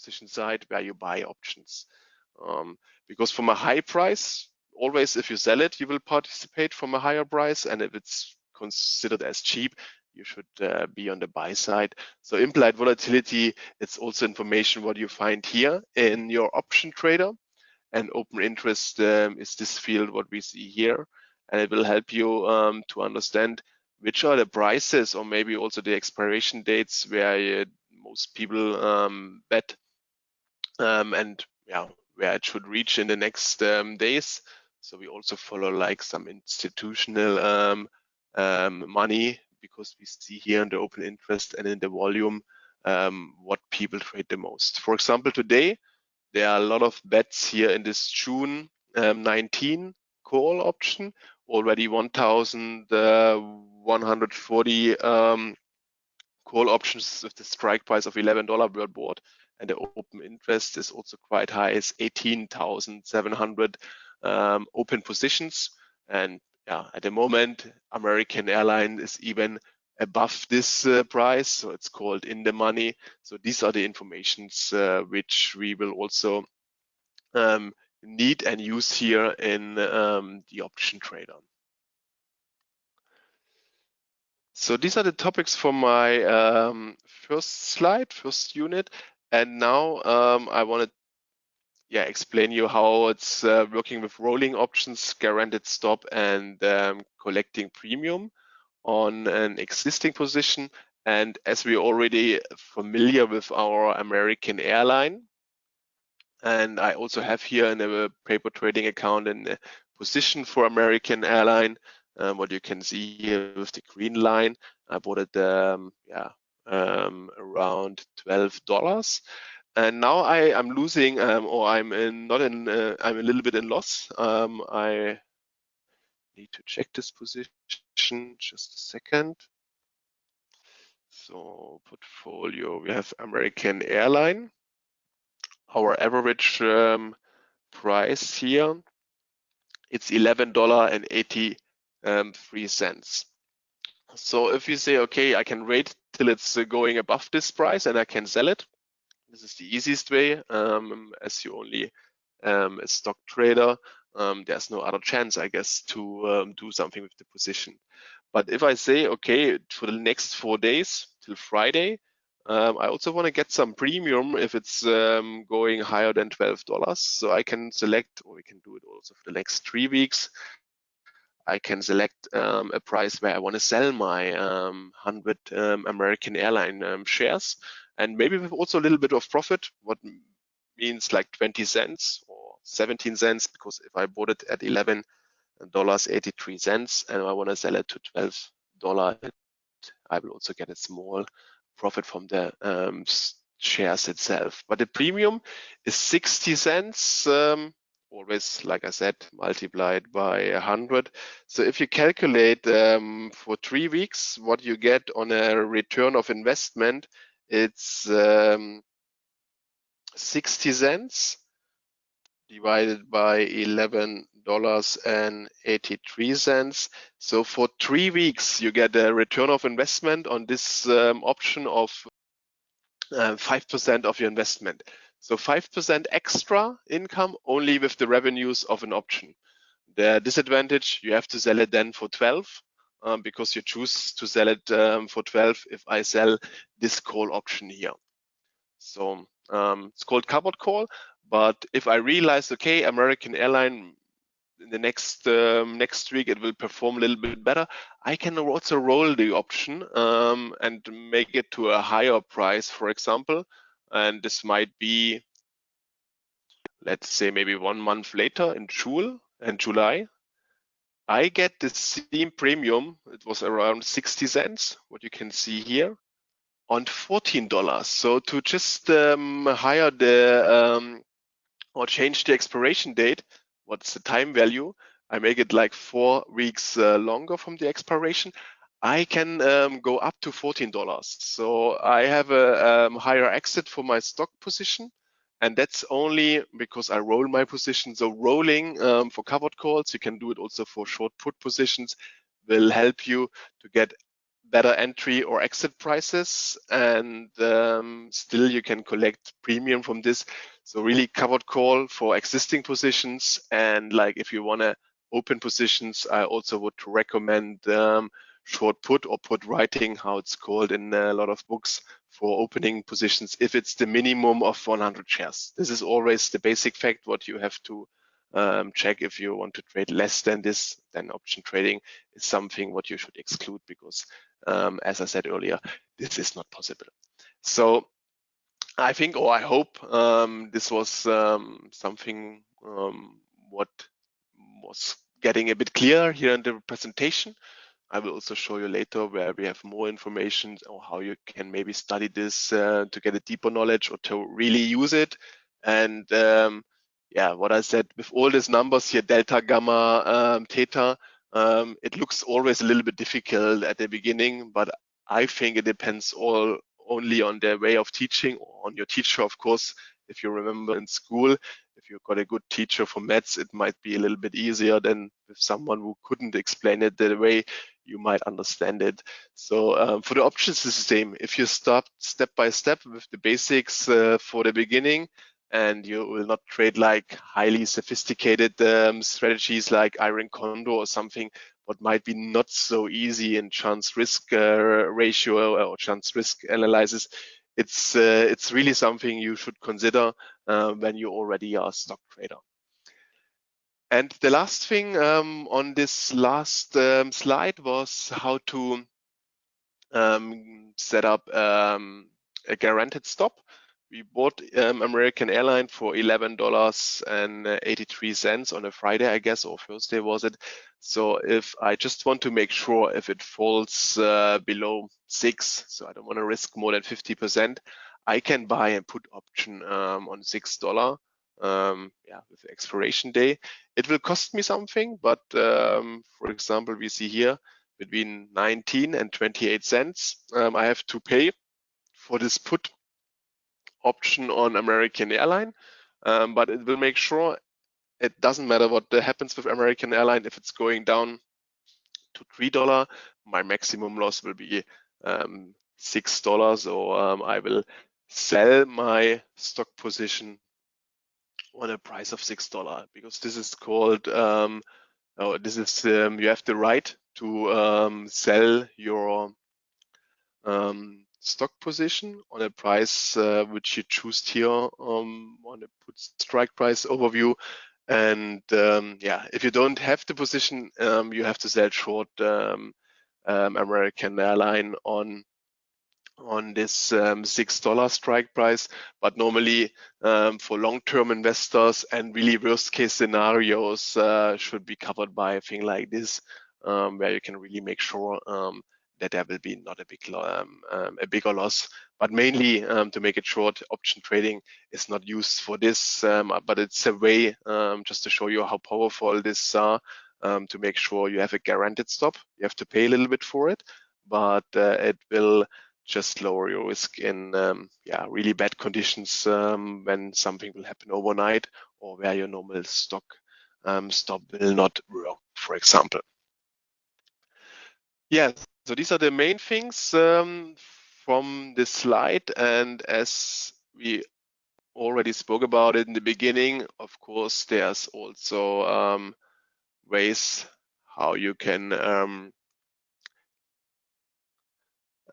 position side where you buy options. Um, because from a high price, always if you sell it, you will participate from a higher price. And if it's considered as cheap, you should uh, be on the buy side. So implied volatility, it's also information what you find here in your option trader. And open interest um, is this field what we see here. And it will help you um, to understand which are the prices or maybe also the expiration dates where uh, most people um, bet um, and yeah, where it should reach in the next um, days. So we also follow like some institutional um, um, money because we see here in the open interest and in the volume um, what people trade the most. For example, today there are a lot of bets here in this June 19 call option already 1,140 um, call options with the strike price of $11 world board. And the open interest is also quite high, it's 18,700 um, open positions. And yeah, at the moment, American Airline is even above this uh, price. So it's called in the money. So these are the informations uh, which we will also um, need and use here in um, the option trader. So these are the topics for my um, first slide, first unit. And now um, I want to yeah, explain you how it's uh, working with rolling options, guaranteed stop, and um, collecting premium on an existing position. And as we're already familiar with our American airline, and I also have here in a paper trading account a position for American Airline. Um, what you can see here with the green line, I bought it um, yeah, um, around $12. And now I am losing, um, or I'm in, not in, uh, I'm a little bit in loss. Um, I need to check this position, just a second. So portfolio, we have American Airline our average um, price here, it's $11.83. Um, so if you say, okay, I can wait till it's uh, going above this price and I can sell it, this is the easiest way um, as you only um, a stock trader. Um, there's no other chance, I guess, to um, do something with the position. But if I say, okay, for the next four days till Friday, um, I also want to get some premium if it's um, going higher than $12. So I can select, or we can do it also for the next three weeks. I can select um, a price where I want to sell my 100 um, um, American airline um, shares and maybe with also a little bit of profit, what means like 20 cents or 17 cents, because if I bought it at 11 dollars 83 cents and I want to sell it to 12 dollar I will also get a small profit from the um, shares itself. But the premium is 60 cents, um, always, like I said, multiplied by 100. So if you calculate um, for three weeks, what you get on a return of investment, it's um, 60 cents divided by 11 dollars and 83 cents. So for three weeks, you get a return of investment on this um, option of 5% uh, of your investment. So 5% extra income only with the revenues of an option. The disadvantage, you have to sell it then for 12 um, because you choose to sell it um, for 12 if I sell this call option here. So um, it's called covered call. But if I realize, okay, American airline in the next um, next week it will perform a little bit better, I can also roll the option um, and make it to a higher price, for example. And this might be, let's say, maybe one month later in June and July. I get the same premium. It was around 60 cents, what you can see here, on $14. So to just um, hire the um, or change the expiration date, what's the time value, I make it like four weeks uh, longer from the expiration, I can um, go up to $14. So I have a um, higher exit for my stock position. And that's only because I roll my position. So rolling um, for covered calls, you can do it also for short put positions, will help you to get better entry or exit prices and um, still you can collect premium from this so really covered call for existing positions and like if you want to open positions i also would recommend um, short put or put writing how it's called in a lot of books for opening positions if it's the minimum of 100 shares this is always the basic fact what you have to um, check if you want to trade less than this, then option trading is something what you should exclude because, um, as I said earlier, this is not possible. So I think, or I hope, um, this was um, something um, what was getting a bit clearer here in the presentation. I will also show you later where we have more information or how you can maybe study this uh, to get a deeper knowledge or to really use it. And um, yeah, what I said with all these numbers here, delta, gamma, um, theta, um, it looks always a little bit difficult at the beginning, but I think it depends all only on their way of teaching or on your teacher, of course. If you remember in school, if you've got a good teacher for maths, it might be a little bit easier than with someone who couldn't explain it the way you might understand it. So um, for the options, it's the same. If you start step by step with the basics uh, for the beginning, and you will not trade like highly sophisticated um, strategies like Iron Condor or something what might be not so easy in chance risk uh, ratio or chance risk analysis. It's uh, it's really something you should consider uh, when you already are a stock trader. And the last thing um, on this last um, slide was how to um, set up um, a guaranteed stop we bought um, American Airline for eleven dollars and eighty three cents on a Friday, I guess, or Thursday was it. So if I just want to make sure if it falls uh, below six, so I don't want to risk more than fifty percent, I can buy a put option um, on six dollar. Um, yeah, with expiration day, it will cost me something, but um, for example, we see here between 19 and 28 cents, um, I have to pay for this put option on American Airline, um, but it will make sure it doesn't matter what happens with American Airline. If it's going down to three dollar, my maximum loss will be um, six dollars, or um, I will sell my stock position on a price of six dollar because this is called um, oh, this is um, you have the right to um, sell your um, stock position on a price uh, which you choose here um, on a put strike price overview. And um, yeah, if you don't have the position, um, you have to sell short American airline on on this um, six dollar strike price. But normally for long-term investors and really worst-case scenarios uh, should be covered by a thing like this, where you can really make sure that there will be not a big um, um, a bigger loss. But mainly um, to make it short, option trading is not used for this, um, but it's a way um, just to show you how powerful this are um, to make sure you have a guaranteed stop. You have to pay a little bit for it, but uh, it will just lower your risk in yeah really bad conditions when something will happen overnight or where your normal stock stop will not work, for example. Yes, so these are the main things um, from this slide. And as we already spoke about it in the beginning, of course, there's also um, ways how you can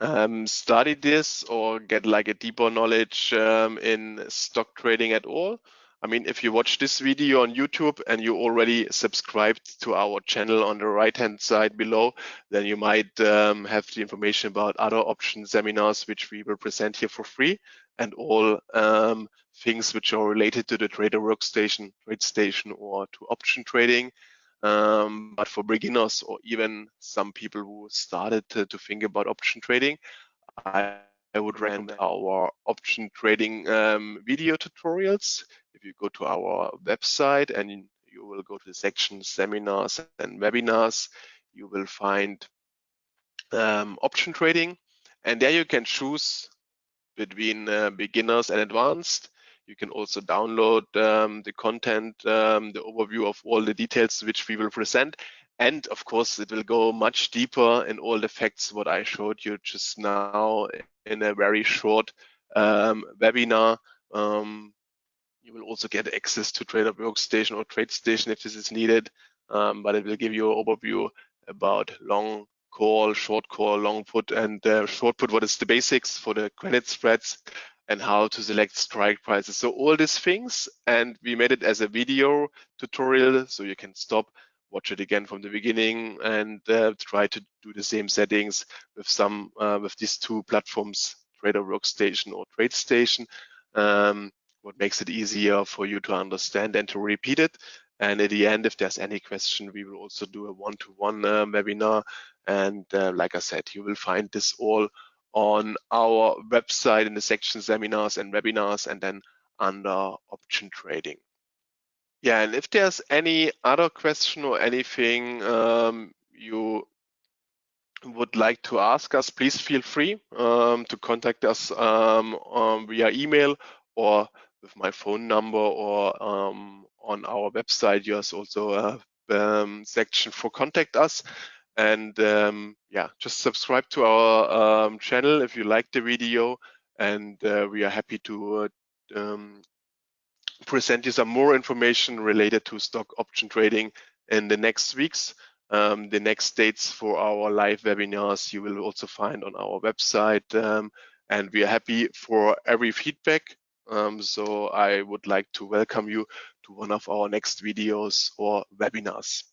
um, study this or get like a deeper knowledge um, in stock trading at all. I mean, if you watch this video on YouTube and you already subscribed to our channel on the right-hand side below, then you might um, have the information about other option seminars, which we will present here for free, and all um, things which are related to the trader workstation, trade station, or to option trading. Um, but for beginners or even some people who started to, to think about option trading, I I would recommend our option trading um, video tutorials. If you go to our website and you will go to the section seminars and webinars, you will find um, option trading. And there you can choose between uh, beginners and advanced. You can also download um, the content, um, the overview of all the details which we will present. and of course, it will go much deeper in all the facts what I showed you just now in a very short um, webinar. Um, you will also get access to Trader Workstation or TradeStation if this is needed, um, but it will give you an overview about long call, short call, long put, and uh, short put, what is the basics for the credit spreads and how to select strike prices. So all these things, and we made it as a video tutorial, so you can stop, watch it again from the beginning, and uh, try to do the same settings with some uh, with these two platforms, Trader Workstation or TradeStation. Um, what makes it easier for you to understand and to repeat it. And at the end, if there's any question, we will also do a one-to-one -one, uh, webinar. And uh, like I said, you will find this all on our website in the section seminars and webinars and then under option trading. Yeah, and if there's any other question or anything um, you would like to ask us, please feel free um, to contact us um, um via email or with my phone number or um, on our website. There's also a um, section for contact us. And um, yeah, just subscribe to our um, channel if you like the video. And uh, we are happy to uh, um, present you some more information related to stock option trading in the next weeks. Um, the next dates for our live webinars you will also find on our website. Um, and we are happy for every feedback. Um, so I would like to welcome you to one of our next videos or webinars.